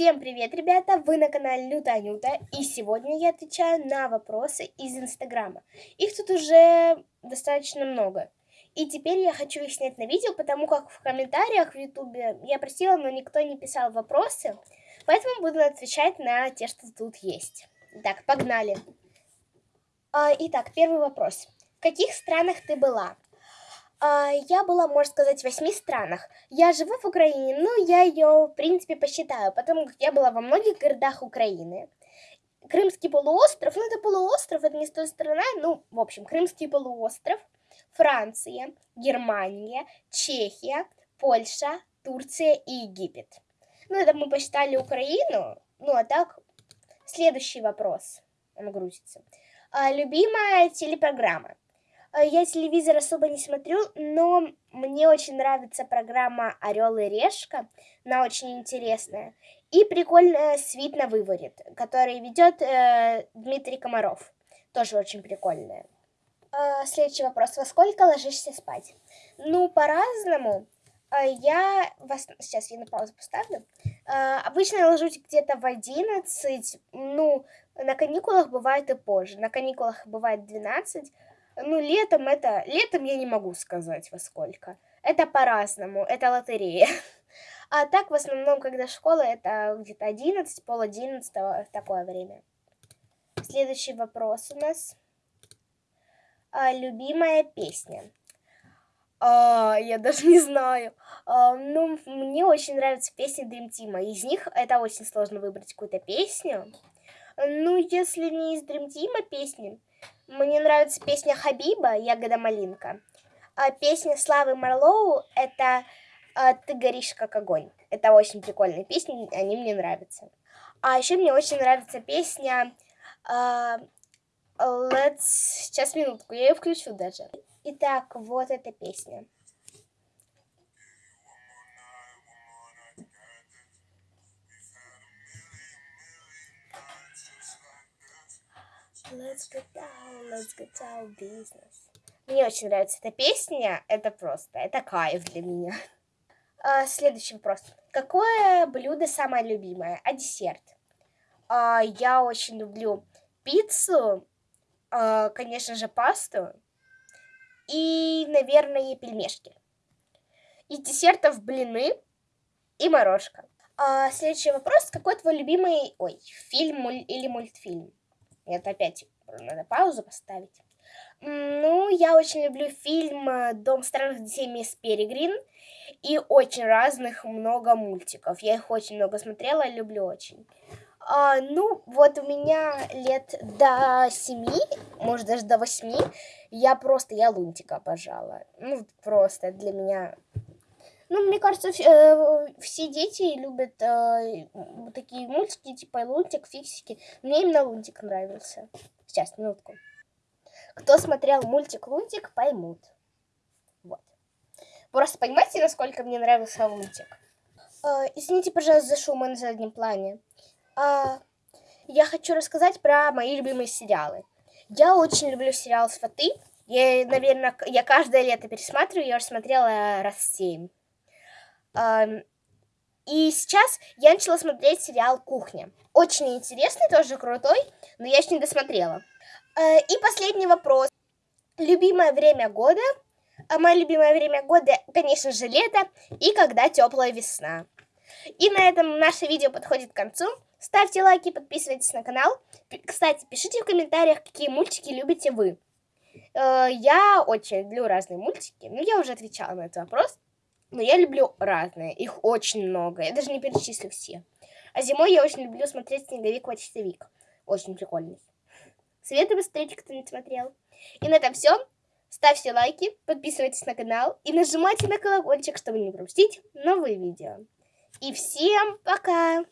Всем привет, ребята! Вы на канале Люта Анюта, и сегодня я отвечаю на вопросы из Инстаграма. Их тут уже достаточно много. И теперь я хочу их снять на видео, потому как в комментариях в Ютубе я просила, но никто не писал вопросы, поэтому буду отвечать на те, что тут есть. Так, погнали. А, итак, первый вопрос. В каких странах ты была? А, я была, можно сказать, в восьми странах. Я живу в Украине, но я ее, в принципе, посчитаю, потому как я была во многих городах Украины. Крымский полуостров, ну это полуостров, это не с той стороны, ну, в общем, Крымский полуостров, Франция, Германия, Чехия, Польша, Турция и Египет. Ну, это мы посчитали Украину, ну, а так, следующий вопрос, он грузится. А, любимая телепрограмма? Э, я телевизор особо не смотрю, но мне очень нравится программа Орел и Решка. Она очень интересная. И прикольная Свит на выворит, который ведет э, Дмитрий Комаров. Тоже очень прикольная. Э, следующий вопрос. Во сколько ложишься спать? Ну, по-разному. Э, я вас... Сейчас я на паузу поставлю. Э, обычно я ложусь где-то в 11. Ну, на каникулах бывает и позже. На каникулах бывает 12. Ну, летом это... Летом я не могу сказать во сколько. Это по-разному, это лотерея. А так, в основном, когда школа, это где-то 11, пол 11 в такое время. Следующий вопрос у нас. А, любимая песня. А, я даже не знаю. А, ну, мне очень нравятся песни Dream Team. Из них это очень сложно выбрать какую-то песню. Ну, если не из Dream Team песни, мне нравится песня Хабиба «Ягода малинка». А песня Славы Марлоу – это а, «Ты горишь как огонь». Это очень прикольные песни, они мне нравятся. А еще мне очень нравится песня uh, Let's... Сейчас, минутку, я ее включу даже. Итак, вот эта песня. Let's get down, let's get down business. Мне очень нравится эта песня. Это просто, это кайф для меня. А, следующий вопрос. Какое блюдо самое любимое? А десерт? А, я очень люблю пиццу, а, конечно же, пасту и, наверное, пельмешки. Из десертов блины и морожка. А, следующий вопрос. Какой твой любимый ой, фильм или мультфильм? Это опять надо паузу поставить. Ну, я очень люблю фильм «Дом странных детей мисс Перегрин» и очень разных много мультиков. Я их очень много смотрела, люблю очень. А, ну, вот у меня лет до семи, может даже до восьми, я просто, я Лунтика обожала. Ну, просто для меня ну, мне кажется, э, все дети любят э, такие мультики, типа Лунтик, Фиксики. Мне именно Лунтик нравился. Сейчас, минутку. Кто смотрел мультик Лунтик, поймут. Вот. Просто понимаете, насколько мне нравился Лунтик? Э, извините, пожалуйста, за шум на заднем плане. Я хочу рассказать про мои любимые сериалы. Я очень люблю сериал «Сваты». Я, наверное, я каждое лето пересматриваю, я уже смотрела раз семь. И сейчас я начала смотреть сериал «Кухня». Очень интересный, тоже крутой, но я еще не досмотрела. Э, и последний вопрос. Любимое время года? А мое любимое время года, конечно же, лето и когда теплая весна. И на этом наше видео подходит к концу. Ставьте лайки, подписывайтесь на канал. Кстати, пишите в комментариях, какие мультики любите вы. Э, я очень люблю разные мультики, но я уже отвечала на этот вопрос. Но я люблю разные, их очень много, я даже не перечислю все. А зимой я очень люблю смотреть «Снеговик-почтовик». Очень прикольный. Советую посмотреть, кто не смотрел. И на этом все. Ставьте лайки, подписывайтесь на канал и нажимайте на колокольчик, чтобы не пропустить новые видео. И всем пока!